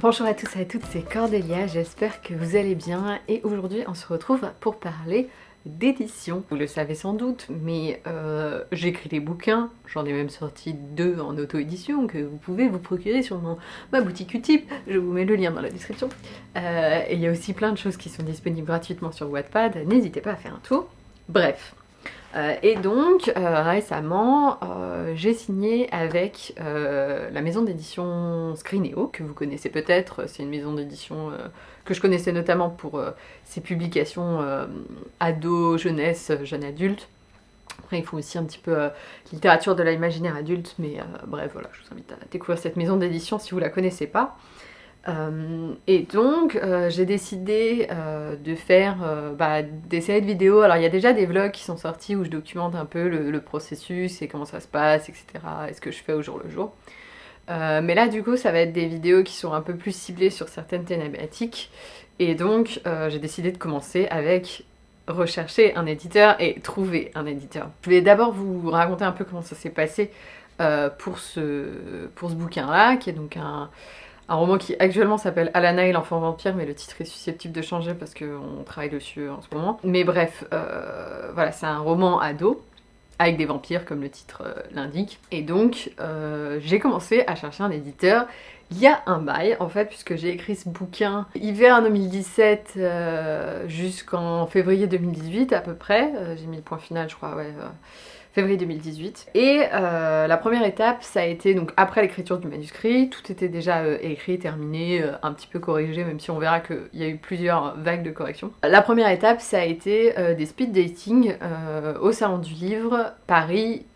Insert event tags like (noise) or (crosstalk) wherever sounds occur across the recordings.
Bonjour à tous et à toutes, c'est Cordélia, j'espère que vous allez bien et aujourd'hui on se retrouve pour parler d'édition. Vous le savez sans doute, mais euh, j'écris des bouquins, j'en ai même sorti deux en auto-édition que vous pouvez vous procurer sur ma boutique Utip, je vous mets le lien dans la description. Euh, il y a aussi plein de choses qui sont disponibles gratuitement sur Wattpad, n'hésitez pas à faire un tour. Bref, euh, et donc euh, récemment euh, j'ai signé avec la maison d'édition Screeneo que vous connaissez peut-être, c'est une maison d'édition que je connaissais notamment pour ses publications ado, jeunesse, jeune adulte. Après, ils font aussi un petit peu littérature de l'imaginaire adulte, mais bref, voilà, je vous invite à découvrir cette maison d'édition si vous la connaissez pas. Euh, et donc euh, j'ai décidé euh, de faire bah, des séries de vidéos. Alors il y a déjà des vlogs qui sont sortis où je documente un peu le, processus et comment ça se passe, etc. Et ce que je fais au jour le jour. mais là du coup ça va être des vidéos qui sont un peu plus ciblées sur certaines thématiques. Et donc j'ai décidé de commencer avec rechercher un éditeur et trouver un éditeur. Je vais d'abord vous raconter un peu comment ça s'est passé pour ce, pour ce bouquin là, qui est donc un un roman qui actuellement s'appelle Alana et l'enfant vampire, mais le titre est susceptible de changer parce qu'on travaille dessus en ce moment. Mais bref, euh, voilà, c'est un roman ado, avec des vampires comme le titre euh, l'indique. Et donc, euh, j'ai commencé à chercher un éditeur il y a un bail, en fait, puisque j'ai écrit ce bouquin hiver 2017 jusqu'en février 2018 à peu près. j'ai mis le point final, je crois, ouais février 2018. Et euh, la première étape, ça a été donc après l'écriture du manuscrit, tout était déjà euh, écrit, terminé, euh, un petit peu corrigé, même si on verra qu'il y a eu plusieurs vagues de correction. La première étape, ça a été des speed dating au Salon du Livre, Paris,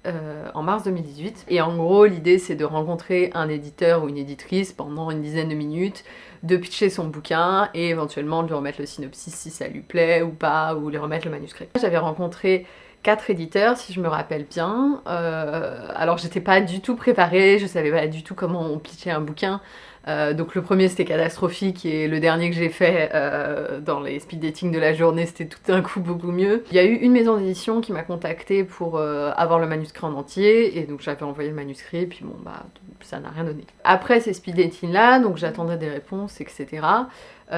en mars 2018. Et en gros, l'idée c'est de rencontrer un éditeur ou une éditrice pendant une dizaine de minutes, de pitcher son bouquin et éventuellement de lui remettre le synopsis si ça lui plaît ou pas, ou lui remettre le manuscrit. J'avais rencontré quatre éditeurs si je me rappelle bien. Euh, alors j'étais pas du tout préparée, je savais pas du tout comment on pitchait un bouquin. Euh, donc le premier c'était catastrophique et le dernier que j'ai fait euh, dans les speed dating de la journée c'était tout d'un coup beaucoup mieux. Il y a eu une maison d'édition qui m'a contacté pour avoir le manuscrit en entier et donc j'avais envoyé le manuscrit et puis bon bah ça n'a rien donné. Après ces speed dating là, donc j'attendais des réponses etc.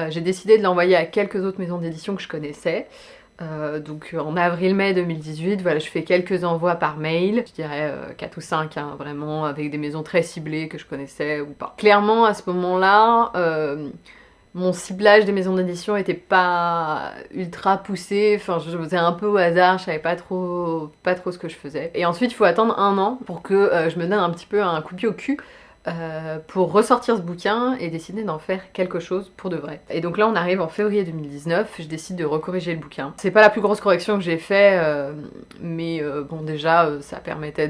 j'ai décidé de l'envoyer à quelques autres maisons d'édition que je connaissais. Euh, donc en avril-mai 2018, voilà, je fais quelques envois par mail, je dirais 4 euh, ou 5, hein, vraiment, avec des maisons très ciblées que je connaissais ou pas. Clairement, à ce moment-là, euh, mon ciblage des maisons d'édition était pas ultra poussé, enfin je faisais un peu au hasard, je savais pas trop, pas trop ce que je faisais. Et ensuite, il faut attendre un an pour que je me donne un petit peu un coup de pied au cul euh, pour ressortir ce bouquin et décider d'en faire quelque chose pour de vrai. Et donc là on arrive en février 2019, je décide de recorriger le bouquin. C'est pas la plus grosse correction que j'ai fait, euh, mais euh, bon déjà ça permettait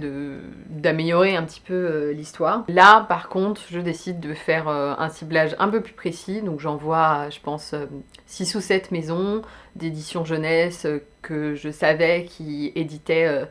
d'améliorer un petit peu l'histoire. Là par contre je décide de faire un ciblage un peu plus précis, donc j'envoie je pense 6 ou 7 maisons d'édition jeunesse que je savais qui éditaient euh,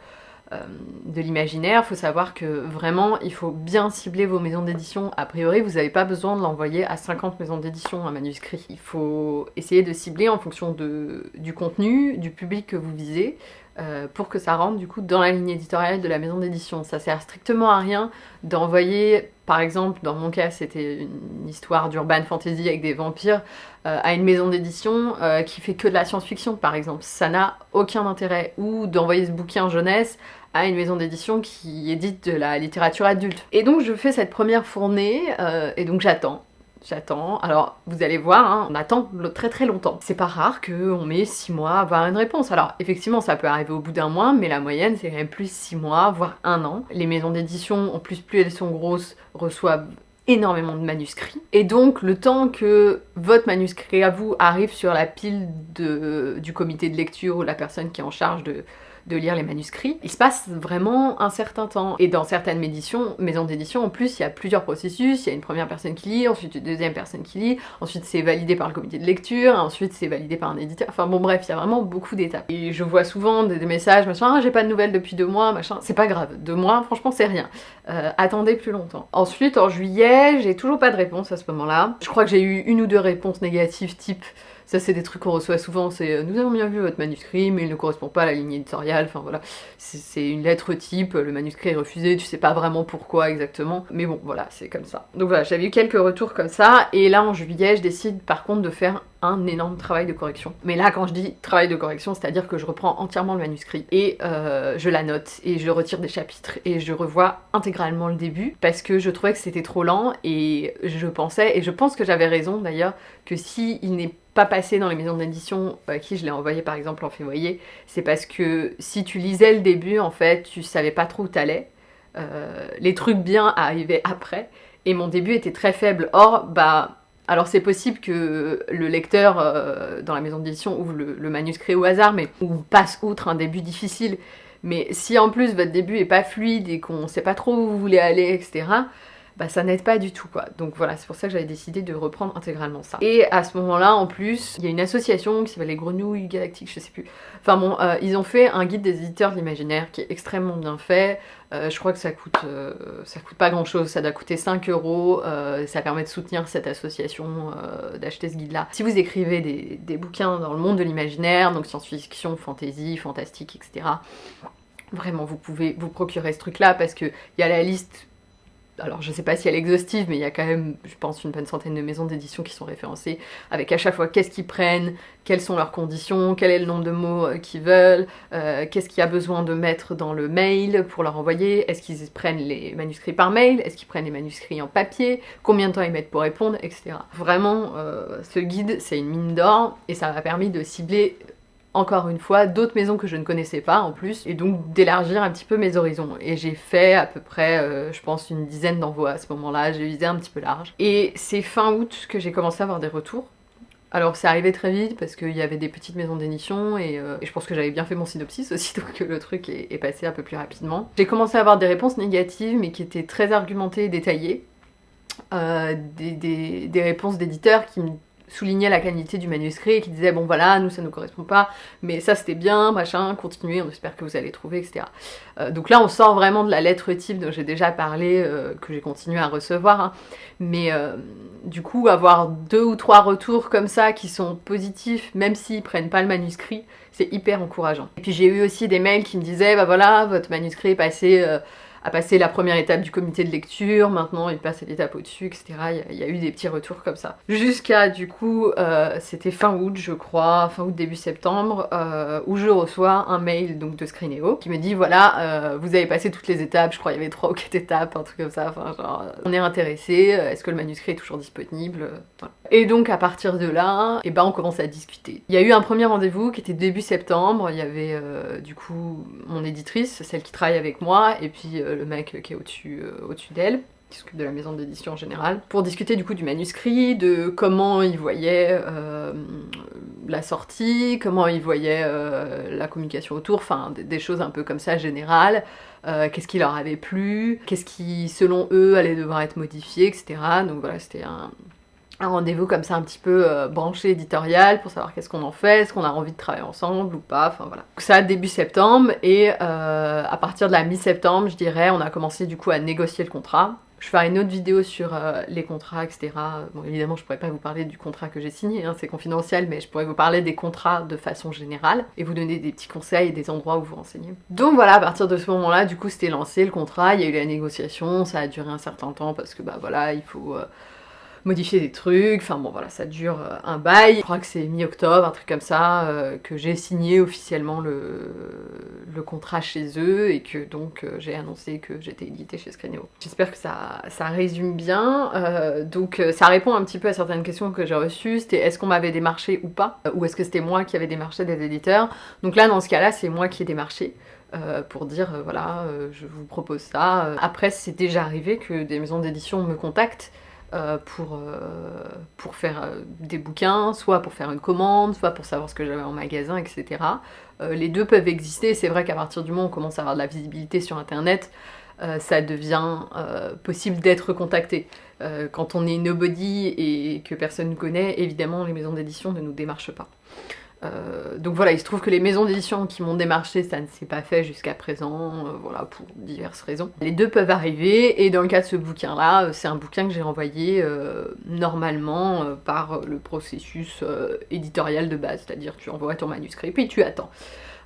de l'imaginaire, faut savoir que vraiment il faut bien cibler vos maisons d'édition. A priori vous n'avez pas besoin de l'envoyer à 50 maisons d'édition un manuscrit. Il faut essayer de cibler en fonction de, du contenu, du public que vous visez, euh, pour que ça rentre du coup dans la ligne éditoriale de la maison d'édition. Ça sert strictement à rien d'envoyer, par exemple, dans mon cas c'était une histoire d'urban fantasy avec des vampires, euh, à une maison d'édition euh, qui fait que de la science-fiction par exemple. Ça n'a aucun intérêt. Ou d'envoyer ce bouquin jeunesse à une maison d'édition qui édite de la littérature adulte. Et donc je fais cette première fournée, et donc j'attends j'attends. Alors, vous allez voir, hein, on attend très très longtemps. C'est pas rare qu'on met 6 mois à avoir une réponse. Alors, effectivement, ça peut arriver au bout d'un mois, mais la moyenne, c'est quand même plus 6 mois, voire un an. Les maisons d'édition, en plus, plus elles sont grosses, reçoivent énormément de manuscrits. Et donc, le temps que votre manuscrit à vous arrive sur la pile du comité de lecture ou la personne qui est en charge de, de lire les manuscrits, il se passe vraiment un certain temps. Et dans certaines maisons d'édition, en plus, il y a plusieurs processus. Il y a une première personne qui lit, ensuite une deuxième personne qui lit, ensuite c'est validé par le comité de lecture, ensuite c'est validé par un éditeur. Enfin bon bref, il y a vraiment beaucoup d'étapes. Et je vois souvent des, messages, machin, ah, j'ai pas de nouvelles depuis deux mois, machin. C'est pas grave, deux mois, franchement c'est rien. Euh, attendez plus longtemps. Ensuite, en juillet, j'ai toujours pas de réponse à ce moment-là. Je crois que j'ai eu une ou deux réponses négatives type ça c'est des trucs qu'on reçoit souvent, c'est euh, nous avons bien vu votre manuscrit mais il ne correspond pas à la ligne éditoriale éditorial, enfin voilà, c'est une lettre type, le manuscrit est refusé, tu sais pas vraiment pourquoi exactement, mais bon voilà, c'est comme ça. Donc voilà, j'avais eu quelques retours comme ça, et là en juillet, je décide par contre de faire un énorme travail de correction. Mais là, quand je dis travail de correction, c'est-à-dire que je reprends entièrement le manuscrit et euh, je la note et je retire des chapitres et je revois intégralement le début parce que je trouvais que c'était trop lent et je pensais, et je pense que j'avais raison d'ailleurs, que si il n'est pas passé dans les maisons d'édition à qui je l'ai envoyé par exemple en février, c'est parce que si tu lisais le début, en fait, tu savais pas trop où t'allais. Euh, les trucs bien arrivaient après et mon début était très faible. Or, bah alors c'est possible que le lecteur euh, dans la maison d'édition ouvre le, manuscrit au hasard, mais ou passe outre un début difficile. Mais si en plus votre début est pas fluide et qu'on sait pas trop où vous voulez aller, etc., bah ça n'aide pas du tout quoi. Donc voilà, c'est pour ça que j'avais décidé de reprendre intégralement ça. Et à ce moment-là, en plus, il y a une association qui s'appelle les Grenouilles Galactiques, je sais plus. Enfin bon, euh, ils ont fait un guide des éditeurs de l'imaginaire qui est extrêmement bien fait. Euh, je crois que ça coûte, euh, ça coûte pas grand chose, ça doit coûter 5 euros. Ça permet de soutenir cette association, d'acheter ce guide-là. Si vous écrivez des, des bouquins dans le monde de l'imaginaire, donc science-fiction, fantasy, fantastique, etc. Vraiment, vous pouvez vous procurer ce truc-là parce qu'il y a la liste alors je sais pas si elle est exhaustive, mais il y a quand même, je pense, une bonne centaine de maisons d'édition qui sont référencées, avec à chaque fois qu'est-ce qu'ils prennent, quelles sont leurs conditions, quel est le nombre de mots euh, qu'ils veulent, euh, qu'est-ce qu'il y a besoin de mettre dans le mail pour leur envoyer, est-ce qu'ils prennent les manuscrits par mail, est-ce qu'ils prennent les manuscrits en papier, combien de temps ils mettent pour répondre, etc. Vraiment, euh, ce guide, c'est une mine d'or, et ça m'a permis de cibler encore une fois, d'autres maisons que je ne connaissais pas en plus, et donc d'élargir un petit peu mes horizons. Et j'ai fait à peu près, euh, je pense, une dizaine d'envois à ce moment-là, j'ai visé un petit peu large. Et c'est fin août que j'ai commencé à avoir des retours. Alors c'est arrivé très vite parce qu'il y avait des petites maisons d'édition et, euh, je pense que j'avais bien fait mon synopsis aussi (laughs) donc le truc est, passé un peu plus rapidement. J'ai commencé à avoir des réponses négatives mais qui étaient très argumentées et détaillées. Euh, des, des, des, réponses d'éditeurs qui me soulignait la qualité du manuscrit et qui disait bon voilà nous ça nous correspond pas mais ça c'était bien machin continuez on espère que vous allez trouver etc euh, donc là on sort vraiment de la lettre type dont j'ai déjà parlé euh, que j'ai continué à recevoir hein. mais euh, du coup avoir deux ou trois retours comme ça qui sont positifs même s'ils prennent pas le manuscrit c'est hyper encourageant et puis j'ai eu aussi des mails qui me disaient bah voilà votre manuscrit est passé a passé la première étape du comité de lecture, maintenant il passe l'étape au-dessus, etc. Il y, a eu des petits retours comme ça. Jusqu'à du coup, euh, c'était fin août je crois, fin août début septembre, euh, où je reçois un mail donc de Screeneo qui me dit voilà, euh, vous avez passé toutes les étapes, je crois il y avait trois ou quatre étapes, un truc comme ça, enfin genre on est intéressé, est-ce que le manuscrit est toujours disponible Et donc à partir de là, eh ben on commence à discuter. Il y a eu un premier rendez-vous qui était début septembre, il y avait du coup mon éditrice, celle qui travaille avec moi, et puis le mec qui est au-dessus euh, au d'elle qui s'occupe de la maison d'édition en général, pour discuter du coup du manuscrit, de comment il voyait euh, la sortie, comment il voyait euh, la communication autour, enfin des, choses un peu comme ça générales, qu'est-ce qui leur avait plu, qu'est-ce qui selon eux allait devoir être modifié, etc. Donc voilà, c'était un, un rendez-vous comme ça un petit peu euh, branché éditorial pour savoir qu'est-ce qu'on en fait, est-ce qu'on a envie de travailler ensemble ou pas, enfin voilà. Donc ça début septembre et euh, à partir de la mi-septembre je dirais on a commencé du coup à négocier le contrat. Je ferai une autre vidéo sur euh, les contrats etc. Bon évidemment je pourrais pas vous parler du contrat que j'ai signé, hein, c'est confidentiel mais je pourrais vous parler des contrats de façon générale et vous donner des petits conseils et des endroits où vous renseigner. Donc voilà à partir de ce moment là du coup c'était lancé le contrat, il y a eu la négociation, ça a duré un certain temps parce que bah voilà il faut modifier des trucs, enfin bon voilà, ça dure euh, un bail. Je crois que c'est mi-octobre, un truc comme ça, euh, que j'ai signé officiellement le, le, contrat chez eux et que donc euh, j'ai annoncé que j'étais éditée chez Screenio. J'espère que ça, ça résume bien, donc ça répond un petit peu à certaines questions que j'ai reçues, c'était est-ce qu'on m'avait démarché ou pas, ou est-ce que c'était moi qui avais démarché des éditeurs? Donc là dans ce cas-là c'est moi qui ai démarché. pour dire voilà je vous propose ça. Après c'est déjà arrivé que des maisons d'édition me contactent euh, pour, euh, pour faire euh, des bouquins, soit pour faire une commande, soit pour savoir ce que j'avais en magasin, etc. les deux peuvent exister, c'est vrai qu'à partir du moment où on commence à avoir de la visibilité sur internet, ça devient possible d'être contacté. quand on est nobody et que personne ne connaît, évidemment les maisons d'édition ne nous démarchent pas. Euh, donc voilà, il se trouve que les maisons d'édition qui m'ont démarché, ça ne s'est pas fait jusqu'à présent, euh, voilà, pour diverses raisons. Les deux peuvent arriver, et dans le cas de ce bouquin-là, c'est un bouquin que j'ai envoyé normalement par le processus éditorial de base, c'est-à-dire tu envoies ton manuscrit, puis tu attends.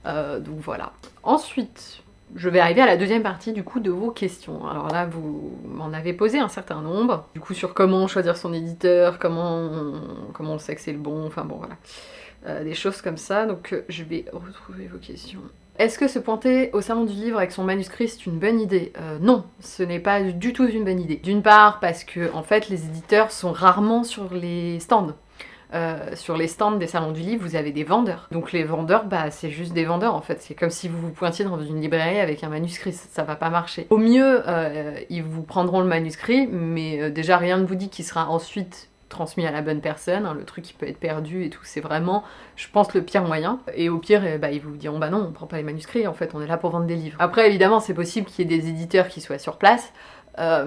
donc voilà. Ensuite, je vais arriver à la deuxième partie du coup de vos questions. Alors là, vous m'en avez posé un certain nombre, du coup sur comment choisir son éditeur, comment on, comment on sait que c'est le bon, enfin bon voilà. Euh, des choses comme ça, donc euh, je vais retrouver vos questions. Est-ce que se pointer au salon du livre avec son manuscrit c'est une bonne idée? Euh, Non, ce n'est pas du tout une bonne idée. D'une part parce que en fait les éditeurs sont rarement sur les stands. Sur les stands des salons du livre, vous avez des vendeurs. Donc les vendeurs, bah c'est juste des vendeurs en fait. C'est comme si vous vous pointiez dans une librairie avec un manuscrit, ça, va pas marcher. Au mieux, ils vous prendront le manuscrit, mais déjà rien ne vous dit qu'il sera ensuite transmis à la bonne personne, hein, le truc qui peut être perdu et tout, c'est vraiment, je pense, le pire moyen. Et au pire, bah, ils vous diront, bah non, on prend pas les manuscrits, en fait, on est là pour vendre des livres. Après, évidemment, c'est possible qu'il y ait des éditeurs qui soient sur place, euh,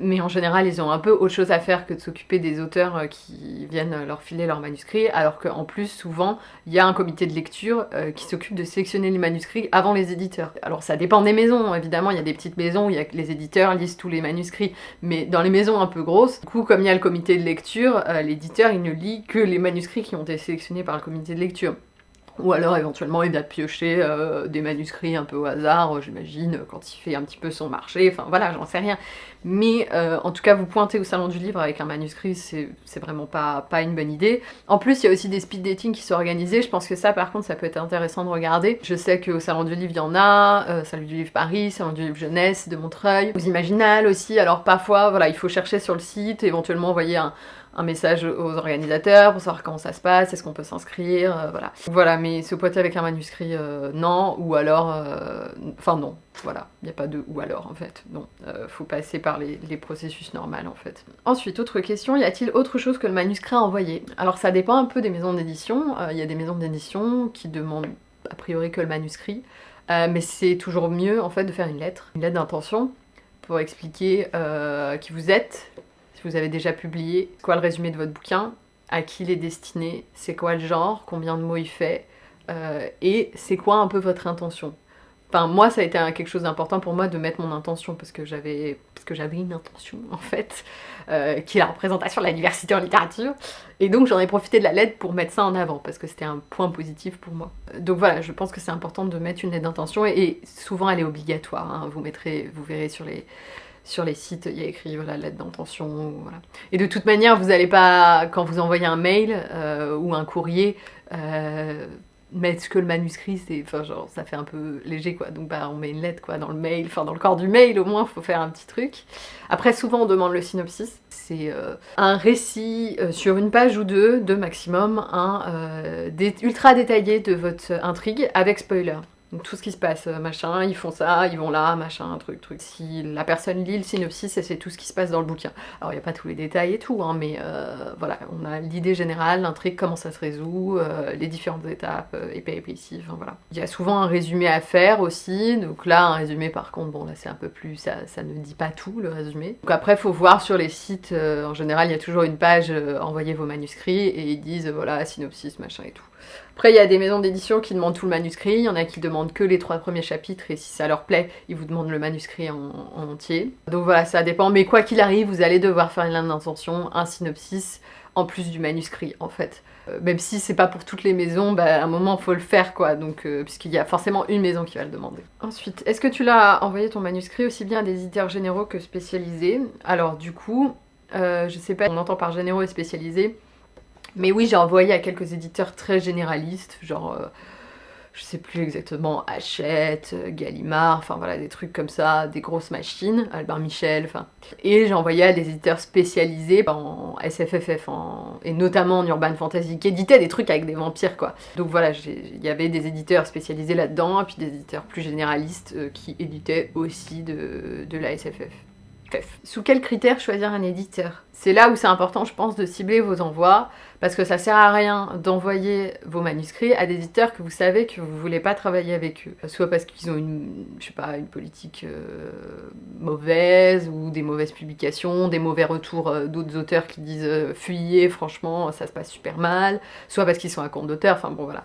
mais en général, ils ont un peu autre chose à faire que de s'occuper des auteurs euh, qui viennent leur filer leurs manuscrits, alors qu'en plus, souvent, il y a un comité de lecture euh, qui s'occupe de sélectionner les manuscrits avant les éditeurs. Alors ça dépend des maisons, évidemment, il y a des petites maisons où y a les éditeurs lisent tous les manuscrits, mais dans les maisons un peu grosses, du coup, comme il y a le comité de lecture, l'éditeur, il ne lit que les manuscrits qui ont été sélectionnés par le comité de lecture. Ou alors éventuellement il va piocher euh, des manuscrits un peu au hasard, euh, j'imagine, quand il fait un petit peu son marché, enfin voilà, j'en sais rien. Mais euh, en tout cas, vous pointez au salon du livre avec un manuscrit, c'est vraiment pas, pas une bonne idée. En plus, il y a aussi des speed dating qui sont organisés, je pense que ça par contre, ça peut être intéressant de regarder. Je sais qu'au salon du livre, il y en a, salon du livre Paris, salon du livre Jeunesse de Montreuil, aux Imaginales aussi, alors parfois, voilà, il faut chercher sur le site, éventuellement envoyer un, un message aux organisateurs pour savoir comment ça se passe, est-ce qu'on peut s'inscrire, euh, voilà. Voilà, mais se pointer avec un manuscrit, euh, non, ou alors... Euh, enfin non, voilà, il n'y a pas de ou alors en fait, non. faut passer par les, processus normaux en fait. Ensuite, autre question, y a-t-il autre chose que le manuscrit à envoyer? Alors ça dépend un peu des maisons d'édition, il y a des maisons d'édition qui demandent a priori que le manuscrit, mais c'est toujours mieux en fait de faire une lettre, une lettre d'intention pour expliquer qui vous êtes, si vous avez déjà publié, quoi le résumé de votre bouquin, à qui il est destiné, c'est quoi le genre, combien de mots il fait, euh, et c'est quoi un peu votre intention? Enfin, moi, ça a été quelque chose d'important pour moi de mettre mon intention, parce que j'avais une intention, en fait, euh, qui est la représentation de la diversité en littérature. Et donc, j'en ai profité de la lettre pour mettre ça en avant, parce que c'était un point positif pour moi. Donc voilà, je pense que c'est important de mettre une lettre d'intention, et, souvent, elle est obligatoire. Hein. Vous mettrez, vous verrez sur les sur les sites, il y a écrit voilà, lettre d'intention, voilà. Et de toute manière, vous n'allez pas, quand vous envoyez un mail euh, ou un courrier, euh, mettre que le manuscrit, c'est, enfin genre, ça fait un peu léger quoi, donc bah on met une lettre quoi dans le mail, enfin dans le corps du mail au moins, il faut faire un petit truc. Après souvent on demande le synopsis, c'est euh, un récit sur une page ou deux, de maximum, un ultra détaillé de votre intrigue avec spoiler. Donc tout ce qui se passe, euh, machin, ils font ça, ils vont là, machin, truc, truc. Si la personne lit le synopsis, c'est tout ce qui se passe dans le bouquin. Alors il n'y a pas tous les détails et tout, hein, mais euh, voilà, on a l'idée générale, l'intrigue, comment ça se résout, euh, les différentes étapes, et péripéties, enfin voilà. Il y a souvent un résumé à faire aussi, donc là un résumé par contre, bon là c'est un peu plus, ça, ça, ne dit pas tout le résumé. Donc après faut voir sur les sites, en général il y a toujours une page, envoyez vos manuscrits, et ils disent voilà, synopsis, machin et tout. Après, il y a des maisons d'édition qui demandent tout le manuscrit, il y en a qui demandent que les trois premiers chapitres, et si ça leur plaît, ils vous demandent le manuscrit en, entier. Donc voilà, ça dépend, mais quoi qu'il arrive, vous allez devoir faire une ligne d'intention, un synopsis, en plus du manuscrit, en fait. Euh, même si c'est pas pour toutes les maisons, bah, à un moment, faut le faire, quoi, donc, euh, puisqu'il y a forcément une maison qui va le demander. Ensuite, est-ce que tu l'as envoyé ton manuscrit aussi bien à des éditeurs généraux que spécialisés? Alors, du coup, euh, je sais pas, on entend par généraux et spécialisés, mais oui, j'ai envoyé à quelques éditeurs très généralistes, genre, euh, je sais plus exactement, Hachette, euh, Gallimard, enfin voilà, des trucs comme ça, des grosses machines, Albert Michel, enfin... Et j'ai envoyé à des éditeurs spécialisés en SFFF, et notamment en Urban Fantasy, qui éditaient des trucs avec des vampires, quoi. Donc voilà, il y avait des éditeurs spécialisés là-dedans, et puis des éditeurs plus généralistes euh, qui éditaient aussi de, de la SFF. Sous quels critères choisir un éditeur? C'est là où c'est important, je pense, de cibler vos envois, parce que ça sert à rien d'envoyer vos manuscrits à des éditeurs que vous savez que vous voulez pas travailler avec eux. Soit parce qu'ils ont une, je sais pas, une politique euh, mauvaise, ou des mauvaises publications, des mauvais retours euh, d'autres auteurs qui disent euh, fuyez, franchement, ça se passe super mal, soit parce qu'ils sont à compte d'auteur, enfin bon voilà.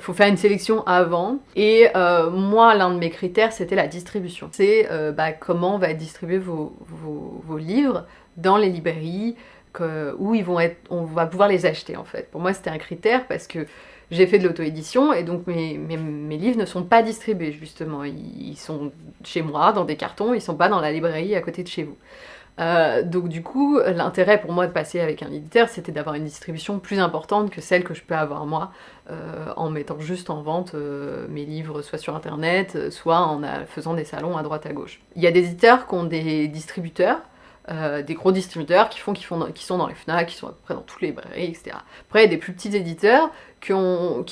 faut faire une sélection avant. Et moi, l'un de mes critères, c'était la distribution. C'est bah, comment va être distribué vos, vos livres dans les librairies où ils vont être, on va pouvoir les acheter en fait. Pour moi c'était un critère parce que j'ai fait de l'auto-édition et donc mes, mes, livres ne sont pas distribués justement. Ils, sont chez moi dans des cartons, ils sont pas dans la librairie à côté de chez vous. Euh, donc du coup, l'intérêt pour moi de passer avec un éditeur, c'était d'avoir une distribution plus importante que celle que je peux avoir moi, euh, en mettant juste en vente euh, mes livres soit sur internet, soit en faisant des salons à droite à gauche. Il y a des éditeurs qui ont des distributeurs, euh, des gros distributeurs qui, font, qui, font, qui sont dans les FNAC, qui sont à peu près dans toutes les librairies, etc. Après, des plus petits éditeurs qui,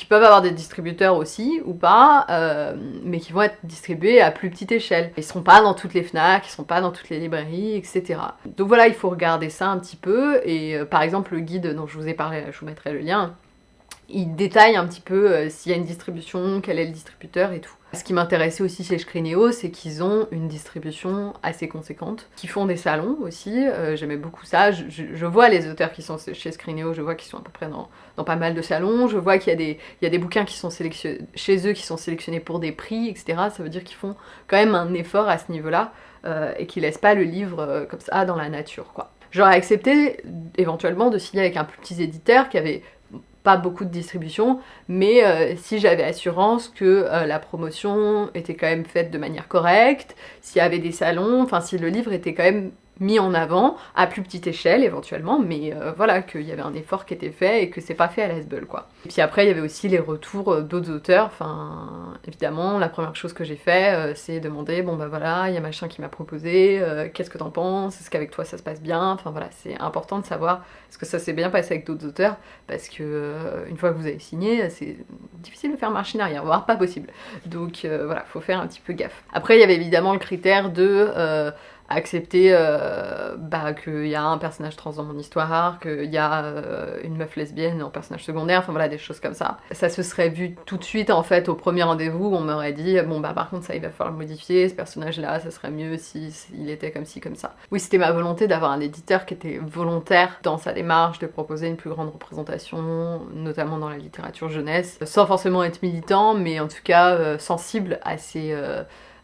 peuvent avoir des distributeurs aussi, ou pas, euh, mais qui vont être distribués à plus petite échelle. Ils sont pas dans toutes les FNAC, ils sont pas dans toutes les librairies, etc. Donc voilà, il faut regarder ça un petit peu, et euh, par exemple, le guide dont je vous ai parlé, je vous mettrai le lien, il détaille un petit peu s'il y a une distribution, quel est le distributeur et tout. Ce qui m'intéressait aussi chez Scrineo, c'est qu'ils ont une distribution assez conséquente, qui font des salons aussi, euh, j'aimais beaucoup ça, je, vois les auteurs qui sont chez Scrineo, je vois qu'ils sont à peu près dans, pas mal de salons, je vois qu'il y, a des, bouquins qui sont chez eux qui sont sélectionnés pour des prix, etc. Ça veut dire qu'ils font quand même un effort à ce niveau-là, euh, et qu'ils laissent pas le livre euh, comme ça dans la nature, quoi. J'aurais accepté éventuellement de signer avec un plus petit éditeur qui avait beaucoup de distribution, mais euh, si j'avais assurance que euh, la promotion était quand même faite de manière correcte, s'il y avait des salons, enfin si le livre était quand même mis en avant, à plus petite échelle éventuellement, mais euh, voilà, qu'il y avait un effort qui était fait et que c'est pas fait à l'Asbel quoi. Et puis après il y avait aussi les retours euh, d'autres auteurs, enfin évidemment la première chose que j'ai fait euh, c'est demander bon bah voilà, il y a machin qui m'a proposé, qu'est-ce que t'en penses, est-ce qu'avec toi ça se passe bien, enfin voilà, c'est important de savoir est-ce que ça s'est bien passé avec d'autres auteurs, parce que une fois que vous avez signé, c'est difficile de faire marche arrière, voire pas possible. Donc voilà, faut faire un petit peu gaffe. Après il y avait évidemment le critère de accepter euh, bah, qu'il y a un personnage trans dans mon histoire, qu'il y a euh, une meuf lesbienne en personnage secondaire, enfin voilà, des choses comme ça. Ça se serait vu tout de suite en fait au premier rendez-vous, on m'aurait dit bon bah par contre ça il va falloir le modifier, ce personnage là ça serait mieux s'il si, il était comme ci, comme ça. Oui c'était ma volonté d'avoir un éditeur qui était volontaire dans sa démarche de proposer une plus grande représentation, notamment dans la littérature jeunesse, sans forcément être militant, mais en tout cas euh, sensible à ces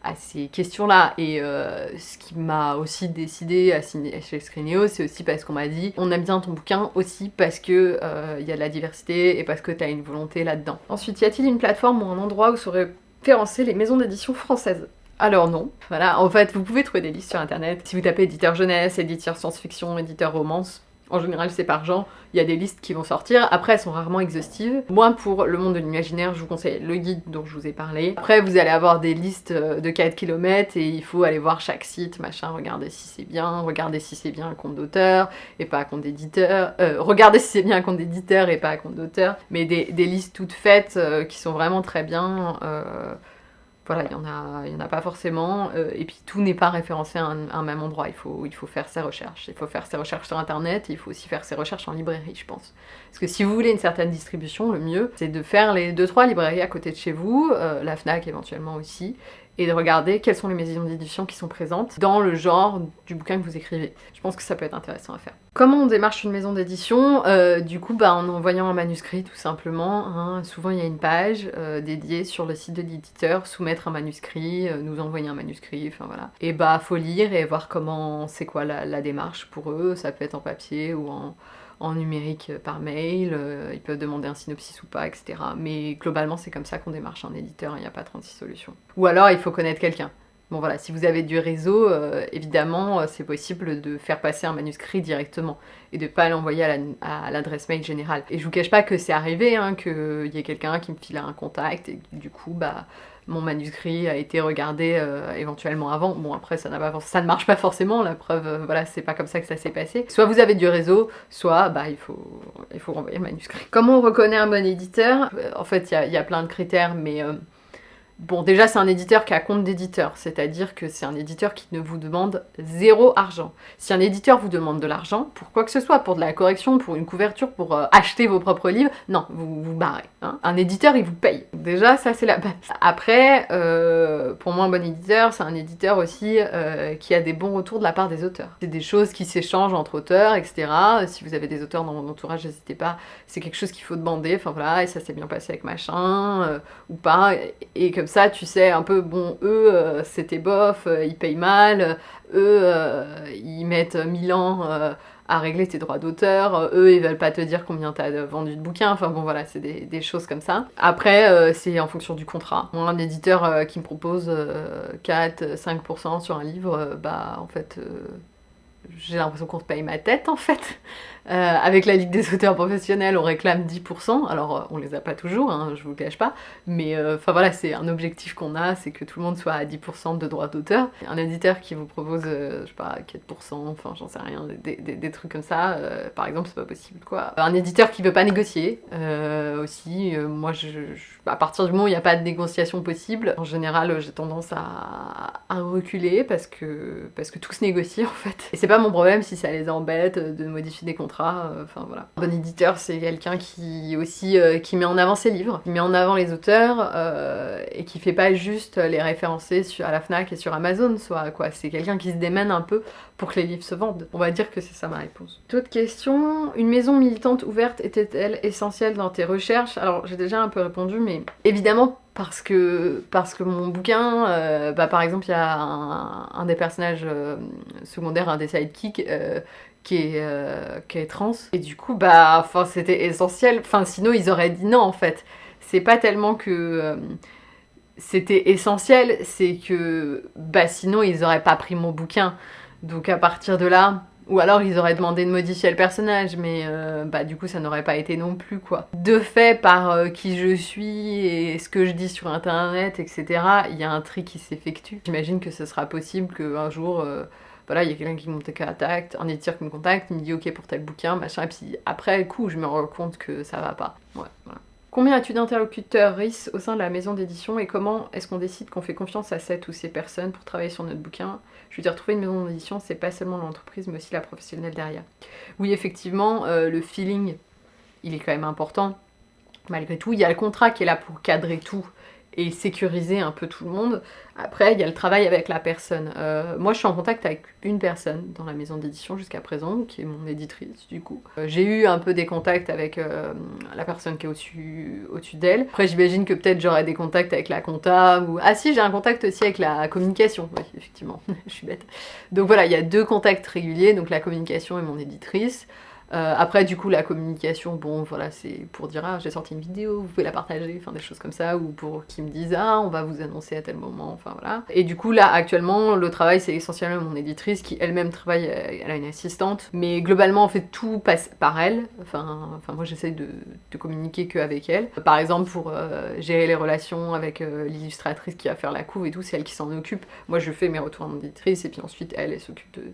à ces questions-là. Et euh, ce qui m'a aussi décidé à signer chez Screenio, c'est aussi parce qu'on m'a dit on aime bien ton bouquin aussi parce que euh, il y a de la diversité et parce que tu as une volonté là-dedans. Ensuite, y a-t-il une plateforme ou un endroit où seraient référencées les maisons d'édition françaises? Alors non, voilà, en fait vous pouvez trouver des listes sur internet. Si vous tapez éditeur jeunesse, éditeur science-fiction, éditeur romance, en général, c'est par genre, il y a des listes qui vont sortir. Après, elles sont rarement exhaustives. Moi, pour le monde de l'imaginaire, je vous conseille le guide dont je vous ai parlé. Après, vous allez avoir des listes euh, de 4 km et il faut aller voir chaque site, machin, regarder si c'est bien, regarder si c'est bien un compte d'auteur et pas un compte d'éditeur. Euh, regardez si c'est bien un compte d'éditeur et pas un compte d'auteur. Mais des, listes toutes faites euh, qui sont vraiment très bien. Voilà, il n'y en, a, pas forcément, euh, et puis tout n'est pas référencé à un, même endroit, il faut, faire ses recherches. Il faut faire ses recherches sur internet, et il faut aussi faire ses recherches en librairie, je pense. Parce que si vous voulez une certaine distribution, le mieux, c'est de faire les 2-3 librairies à côté de chez vous, euh, la FNAC éventuellement aussi, et de regarder quelles sont les maisons d'édition qui sont présentes dans le genre du bouquin que vous écrivez. Je pense que ça peut être intéressant à faire. Comment on démarche une maison d'édition? Euh, Du coup, bah, en envoyant un manuscrit tout simplement. Hein. Souvent il y a une page euh, dédiée sur le site de l'éditeur, soumettre un manuscrit, euh, nous envoyer un manuscrit, enfin voilà. Et bah faut lire et voir comment c'est quoi la démarche pour eux, ça peut être en papier ou en, en numérique euh, par mail, euh, ils peuvent demander un synopsis ou pas, etc. Mais globalement, c'est comme ça qu'on démarche un éditeur, il n'y a pas 36 solutions. Ou alors, il faut connaître quelqu'un. Bon voilà, si vous avez du réseau, euh, évidemment, c'est possible de faire passer un manuscrit directement et de pas l'envoyer à l'adresse mail générale. Et je vous cache pas que c'est arrivé, hein, qu'il y ait quelqu'un qui me file un contact et du coup, bah, mon manuscrit a été regardé euh, éventuellement avant. Bon après ça, ne marche pas forcément, la preuve, euh, voilà, c'est pas comme ça que ça s'est passé. Soit vous avez du réseau, soit bah il faut, il faut renvoyer le manuscrit. Comment on reconnaît un bon éditeur? En fait il y, a plein de critères, mais... Bon, déjà, c'est un éditeur qui a compte d'éditeur, c'est-à-dire que c'est un éditeur qui ne vous demande zéro argent. Si un éditeur vous demande de l'argent, pour quoi que ce soit, pour de la correction, pour une couverture, pour euh, acheter vos propres livres, non, vous vous barrez. Hein. Un éditeur, il vous paye. Déjà, ça, c'est la base. Après, euh, pour moi, un bon éditeur, c'est un éditeur aussi euh, qui a des bons retours de la part des auteurs. C'est des choses qui s'échangent entre auteurs, etc. Si vous avez des auteurs dans mon entourage, n'hésitez pas. C'est quelque chose qu'il faut demander. Enfin voilà, et ça s'est bien passé avec machin, ou pas. Et comme ça, tu sais un peu, bon, eux, euh, c'était bof, euh, ils payent mal, eux, euh, ils mettent 1000 ans à régler tes droits d'auteur, eux, ils veulent pas te dire combien t'as vendu de bouquins, enfin bon, voilà, c'est des, choses comme ça. Après, c'est en fonction du contrat. Moi, un éditeur qui me propose 4-5% sur un livre, bah, en fait j'ai l'impression qu'on te paye ma tête en fait. Euh, avec la Ligue des auteurs professionnels, on réclame 10%, alors euh, on les a pas toujours, hein, je vous le cache pas, mais euh, enfin voilà, c'est un objectif qu'on a, c'est que tout le monde soit à 10% de droits d'auteur. Un éditeur qui vous propose, je sais pas, 4%, enfin j'en sais rien, des, trucs comme ça, par exemple, c'est pas possible quoi. Un éditeur qui veut pas négocier, aussi, moi à partir du moment où il n'y a pas de négociation possible, en général j'ai tendance à, reculer parce que, parce que tout se négocie en fait. Mon problème si ça les embête de modifier des contrats euh, enfin voilà. Un bon éditeur, c'est quelqu'un qui aussi euh, met en avant ses livres, qui met en avant les auteurs euh, et qui fait pas juste les référencer sur, à la FNAC et sur Amazon, soit quoi. C'est quelqu'un qui se démène un peu pour que les livres se vendent. On va dire que c'est ça ma réponse. D'autres questions? Une maison militante ouverte était-elle essentielle dans tes recherches? Alors j'ai déjà un peu répondu, mais évidemment parce que, mon bouquin, bah, par exemple, il y a un, des personnages secondaires, un des sidekicks, qui est, euh, qui est trans. Et du coup, bah, c'était essentiel. Enfin, sinon, ils auraient dit non, en fait. C'est pas tellement que euh, c'était essentiel, c'est que, bah, sinon, ils auraient pas pris mon bouquin. Donc, à partir de là, ou alors ils auraient demandé de modifier le personnage, mais euh, bah du coup ça n'aurait pas été non plus quoi. De fait, par qui je suis et ce que je dis sur internet, etc., il y a un tri qui s'effectue. J'imagine que ce sera possible qu'un jour voilà, il y a quelqu'un qui me contacte, un éditeur qui me contacte, il me dit ok pour tel bouquin, machin, et puis après coup je me rends compte que ça va pas. Ouais, voilà. Combien as-tu d'interlocuteurs RIS au sein de la maison d'édition et comment est-ce qu'on décide qu'on fait confiance à cette ou ces personnes pour travailler sur notre bouquin? Je veux dire, trouver une maison d'édition, c'est pas seulement l'entreprise mais aussi la professionnelle derrière. Oui, effectivement, euh, le feeling, il est quand même important. Malgré tout, il y a le contrat qui est là pour cadrer tout et sécuriser un peu tout le monde. Après, il y a le travail avec la personne. Euh, moi, je suis en contact avec une personne dans la maison d'édition jusqu'à présent, qui est mon éditrice du coup. Euh, j'ai eu un peu des contacts avec euh, la personne qui est au-dessus au d'elle. Après, j'imagine que peut-être j'aurai des contacts avec la compta ou... Ah si, j'ai un contact aussi avec la communication. Oui, effectivement, (laughs) je suis bête. Donc voilà, il y a deux contacts réguliers, donc la communication et mon éditrice. Euh, après, du coup, la communication, bon, voilà, c'est pour dire ah, j'ai sorti une vidéo, vous pouvez la partager, enfin des choses comme ça, ou pour qu'ils me disent ah, on va vous annoncer à tel moment, enfin voilà. Et du coup, là, actuellement, le travail, c'est essentiellement mon éditrice qui elle-même travaille, euh, elle a une assistante, mais globalement, en fait, tout passe par elle. Enfin, enfin moi, j'essaie de, de, communiquer qu'avec elle. Par exemple, pour euh, gérer les relations avec l'illustratrice qui va faire la couve et tout, c'est elle qui s'en occupe. Moi, je fais mes retours à mon éditrice, et puis ensuite, elle, elle s'occupe de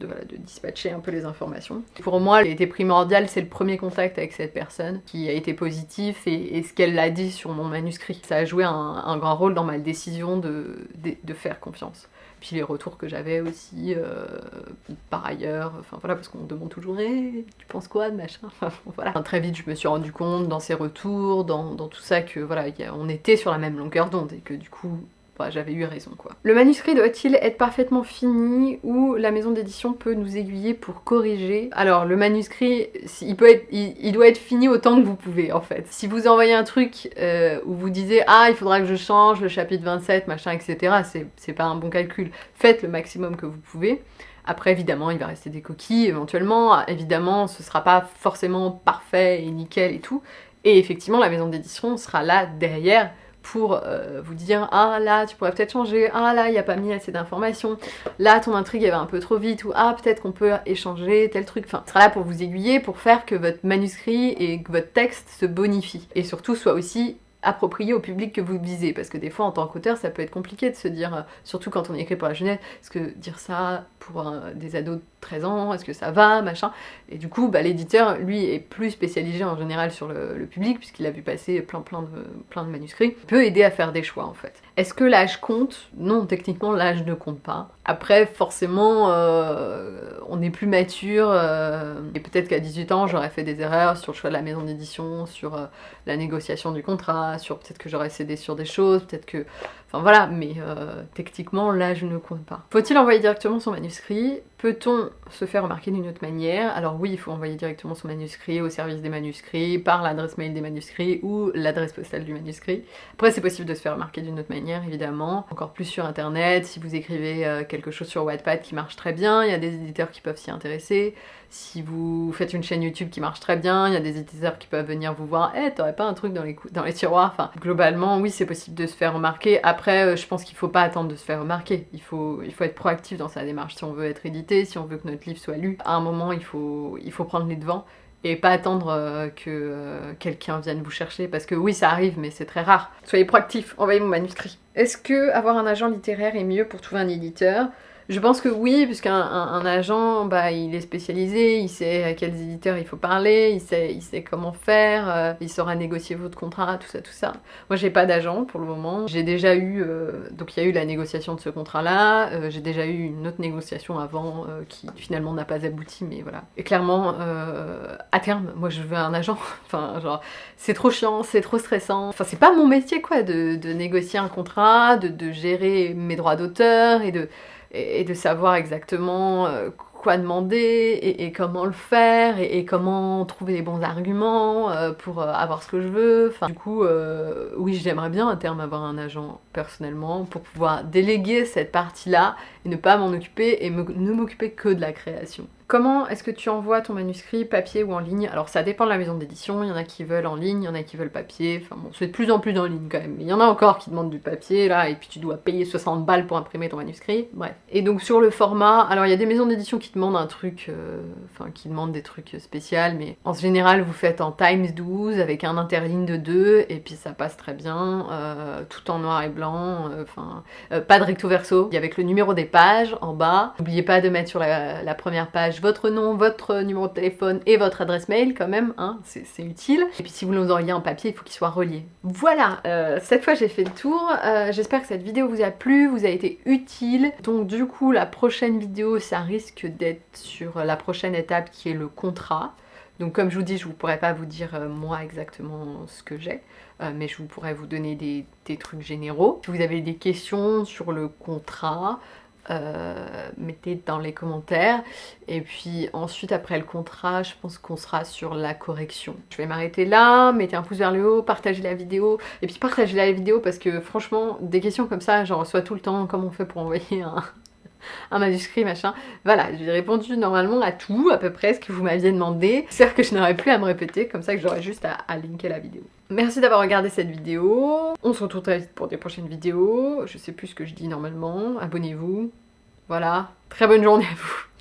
de, dispatcher un peu les informations. Pour moi, il était primordial, c'est le premier contact avec cette personne qui a été positif et, ce qu'elle a dit sur mon manuscrit. Ça a joué un, grand rôle dans ma décision de, faire confiance. Puis les retours que j'avais aussi, euh, par ailleurs, enfin voilà, parce qu'on me demande toujours hey, tu penses quoi de machin? (laughs) Enfin, voilà. Très vite, je me suis rendu compte dans ces retours, dans, dans tout ça, que voilà, on était sur la même longueur d'onde et que du coup, j'avais eu raison quoi. Le manuscrit doit-il être parfaitement fini ou la maison d'édition peut nous aiguiller pour corriger Alors le manuscrit, il, doit être fini autant que vous pouvez en fait. Si vous envoyez un truc euh, où vous disiez ah il faudra que je change le chapitre 27 machin etc c'est pas un bon calcul. Faites le maximum que vous pouvez. Après, évidemment, il va rester des coquilles, éventuellement. Évidemment, ce sera pas forcément parfait et nickel et tout. Et effectivement, la maison d'édition sera là derrière pour euh, vous dire ah là tu pourrais peut-être changer, ah là il n'y a pas mis assez d'informations, là ton intrigue elle va un peu trop vite ou ah peut-être qu'on peut échanger tel truc, enfin sera là pour vous aiguiller, pour faire que votre manuscrit et que votre texte se bonifie. Et surtout soit aussi approprié au public que vous visez parce que des fois en tant qu'auteur ça peut être compliqué de se dire, euh, surtout quand on écrit pour la jeunesse, parce que dire ça pour des ados 13 ans, est-ce que ça va, machin. Et du coup, bah, l'éditeur, lui, est plus spécialisé en général sur le, public, puisqu'il a vu passer plein, de, plein de manuscrits, peut aider à faire des choix en fait. Est-ce que l'âge compte? Non, techniquement, l'âge ne compte pas. Après, forcément, euh, on est plus mature, euh, et peut-être qu'à 18 ans, j'aurais fait des erreurs sur le choix de la maison d'édition, sur euh, la négociation du contrat, sur peut-être que j'aurais cédé sur des choses, peut-être que... Voilà, mais techniquement, l'âge ne compte pas. Faut-il envoyer directement son manuscrit? Peut-on se faire remarquer d'une autre manière? Alors oui, il faut envoyer directement son manuscrit au service des manuscrits, par l'adresse mail des manuscrits ou l'adresse postale du manuscrit. Après, c'est possible de se faire remarquer d'une autre manière, évidemment. Encore plus sur internet, si vous écrivez quelque chose sur Wattpad qui marche très bien, il y a des éditeurs qui peuvent s'y intéresser. Si vous faites une chaîne YouTube qui marche très bien, il y a des éditeurs qui peuvent venir vous voir « Eh, t'aurais pas un truc dans les, dans les tiroirs ?» Enfin, globalement, oui, c'est possible de se faire remarquer. Après, euh, je pense qu'il faut pas attendre de se faire remarquer. Il faut, il faut être proactif dans sa démarche. Si on veut être édité, si on veut que notre livre soit lu, à un moment, il faut, il faut prendre les devants et pas attendre euh, que euh, quelqu'un vienne vous chercher parce que oui ça arrive mais c'est très rare. Soyez proactif, envoyez mon manuscrit. Est-ce que avoir un agent littéraire est mieux pour trouver un éditeur? Je pense que oui, puisqu'un un, agent, bah, il est spécialisé, il sait à quels éditeurs il faut parler, il sait, il sait comment faire, euh, il saura négocier votre contrat, tout ça, tout ça. Moi, j'ai pas d'agent pour le moment. J'ai déjà eu, euh, donc il y a eu la négociation de ce contrat-là, euh, j'ai déjà eu une autre négociation avant qui finalement n'a pas abouti, mais voilà. Et clairement, à terme, moi, je veux un agent. (laughs) enfin, genre, c'est trop chiant, c'est trop stressant. Enfin, c'est pas mon métier, quoi, de, de négocier un contrat, de, de gérer mes droits d'auteur et de et, de savoir exactement euh, quoi demander et, comment le faire et, comment trouver les bons arguments euh, pour euh, avoir ce que je veux. Du coup, oui, j'aimerais bien à terme avoir un agent personnellement pour pouvoir déléguer cette partie-là et ne pas m'en occuper et ne m'occuper que de la création. Comment est-ce que tu envoies ton manuscrit, papier ou en ligne? Alors ça dépend de la maison d'édition, il y en a qui veulent en ligne, il y en a qui veulent papier, enfin bon, c'est de plus en plus en ligne quand même, mais il y en a encore qui demandent du papier là, et puis tu dois payer 60 balles pour imprimer ton manuscrit, bref. Et donc sur le format, alors il y a des maisons d'édition qui demandent un truc, euh, enfin qui demandent des trucs spéciaux, mais en général vous faites en Times 12 avec un interligne de 2, et puis ça passe très bien, euh, tout en noir et blanc, euh, enfin pas de recto verso, avec le numéro des pages en bas, n'oubliez pas de mettre sur la première page votre nom, votre numéro de téléphone et votre adresse mail quand même, hein, c'est utile. Et puis si vous nous envoyez en papier, il faut qu'il soit relié. Voilà, euh, cette fois j'ai fait le tour. Euh, j'espère que cette vidéo vous a plu, vous a été utile. Donc du coup, la prochaine vidéo, ça risque d'être sur la prochaine étape qui est le contrat. Donc comme je vous dis, je ne pourrais pas vous dire euh, moi exactement ce que j'ai, mais je vous pourrais vous donner des, trucs généraux. Si vous avez des questions sur le contrat, euh, mettez dans les commentaires. Et puis ensuite, après le contrat, je pense qu'on sera sur la correction. Je vais m'arrêter là, mettez un pouce vers le haut, partagez la vidéo. Et puis partagez la vidéo parce que franchement, des questions comme ça, j'en reçois tout le temps. Comment on fait pour envoyer un, (laughs) un manuscrit, machin. Voilà, j'ai répondu normalement à tout, à peu près, ce que vous m'aviez demandé. J'espère que je n'aurai plus à me répéter, comme ça que j'aurai juste à, linker la vidéo. Merci d'avoir regardé cette vidéo. On se retrouve très vite pour des prochaines vidéos. Je sais plus ce que je dis normalement. Abonnez-vous. Voilà. Très bonne journée à vous.